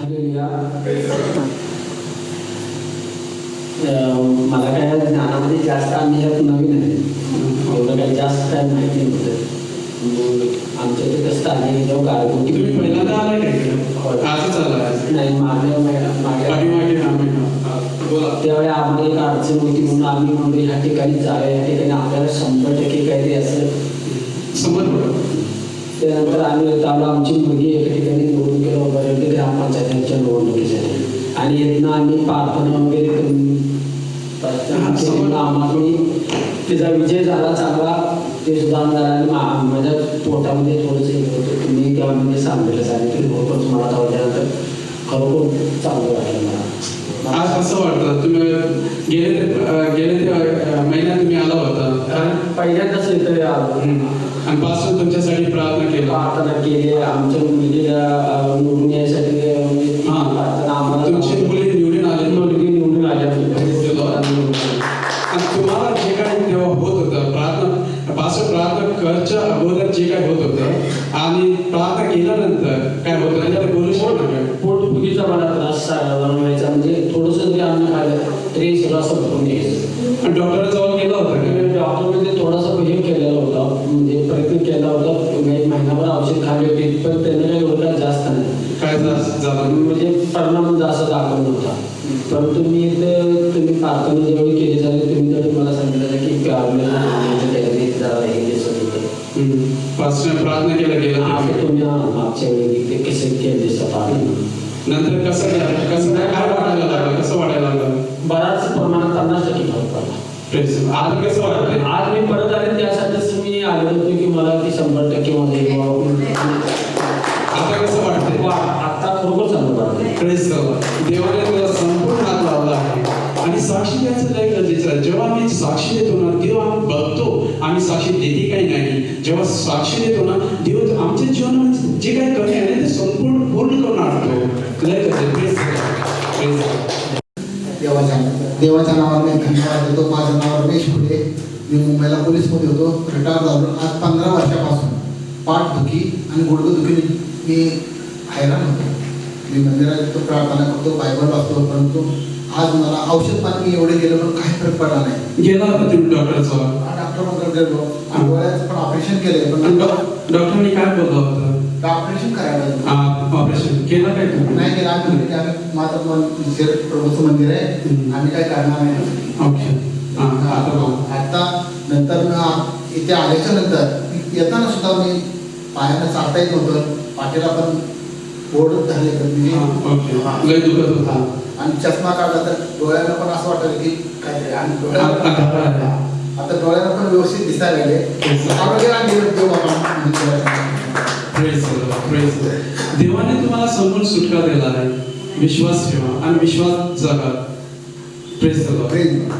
Hallelujah. मला काय ज्ञानामध्ये जास्त आम्ही यात नवीन आहे. एवढं काही जास्त काय माहिती नव्हतं आमच्या ते कसं आले जेव्हा गारगोटी तुम्ही पहिल्यांदा आलाय. आजच आलाय नाही मागे त्यावेळी आम्हाला एक अडचण होती म्हणून आम्ही म्हणतो ह्या ठिकाणी जाऊया. या ठिकाणी आपल्याला शंभर टक्के काहीतरी असं समज पडलं. त्यानंतर आम्ही आलो. आमची मुलगी एका ठिकाणी निवडून गेलो वगैरे ग्रामपंचायतीच्या निवडणुकीसाठी. आणि येतना आम्ही प्रार्थना वगैरे करून आम्हाला तिचा विजय झाला चांगला. ते सुद्धा झाला आणि माझ्या पोटामध्ये थोडंसं हे होतं. तुम्ही तेव्हा म्हणजे सांगितलं सांगितलं होतंच मला धावल्यानंतर खरोखर चांगलं वाटलं मला. आज कसं वाटतं. तुम्ही गेले गेले ते महिन्यात तुम्ही आला होता. कारण पहिल्यांदाच इथं आलो. आणि पासून तुमच्यासाठी प्रार्थना केला. प्रार्थना केली. आमच्या मुलगीला अं, निवडून यायसाठी अं, मी ती हा. प्रार्थना आम्हाला तुमची मुली निवडून आले. मुलगी निवडून आल्या तुम्हाला जे तेव्हा होत होतं प्रार्थना पासून प्रार्थना करच्या अगोदर जे काय होत होतं आणि प्रार्थना केल्यानंतर काय होतं? आणि ते बोलू शकतो? पोटफुगीचा मला त्रास व्हायचा म्हणजे थोडंसं जरी अन्न खाल्लं तरी सगळं असं भरून घ्यायचं आणि डॉक्टरजवळ गेला होता का डॉक्टर म्हणजे थोडासा हे केलेला होता म्हणजे प्रयत्न केला होता. एक महिनाभर औषध खाल्ली होती पण त्याने काही काय जास्त नाही. काय झा- झालं? म्हणजे परिणाम जास्त दाखवत नव्हता परंतु मी इथं तुम्ही प्रार्थना जेवढी केली झाली तुम्ही जरी मला सांगितलं की होतं प्रार्थना केला गेला तुम्ही. मागच्या वेळी ते कसे केले नंतर कसं? कसं काय काय वाटायला लागलं कसं वाटायला लागलं बराच प्रमाणात पन्नास टक्के फरक पडला Praise the Lord. आता कसं वाटतंय आज मी परत आले त्यासाठीच मी आलो होतो की मला ती शंभर टक्के मध्ये आता कसं वाटतंय. आता खरोखर चांगलं वाटतं. देवाने तुला संपूर्ण हात लावला आहे. आणि साक्षी द्यायचं लय गरजेचं आहे. जेव्हा आम्ही साक्षी देतो ना तेव्हा आम्ही बघतो. आम्ही साक्षी देते काही नाही? जेव्हा साक्षी देतो ना देव आमच्या जीवनामध्ये जे काही कमी आहे ते संपूर्ण पूर्ण करून आणतो. लय गरजेचं Lord. देवाच्या देवाच्या नावाने धन्यवाद देतो. माझं नाव रमेश फुले. मी मुंबईला पोलीसमध्ये होतो रिटायर झालो. आज पंधरा वर्षापासून पाठदुखी आणि गुडघेदुखीने मी हैराण होतो. मी मंदिरात येतो प्रार्थना करतो बायबल वाचतो परंतु आज मला औषध पाणी मी एवढे गेलो पण काही फरक पडला नाही. गेला होता तुम्ही डॉक्टरजवळ डॉक्टर गेलो. आणि डोळ्याचं पण ऑपरेशन केले पण डॉक्टरनी काय बोललं होतं? ऑपरेशन करायला. ऑपरेशन केलं काय नाही केलं आम्ही आम्ही माझं शिर प्रभूचं मंदिर आहे. आम्ही काय करणार नाही. आता इथे आल्याच्यानंतर येताना सुद्धा मी पायानं चालता येत नव्हतं. पाठीला पण बोर्ड झाले दुखत होता. आणि चष्मा काढला तर डोळ्याला पण असं वाटलं की आणि आता डोळ्याला पण व्यवस्थित दिसायला लागले. देवाने तुम्हाला समोर सुटका दिला आहे. विश्वास ठेवा आणि विश्वास जगा. प्रेस प्रेम.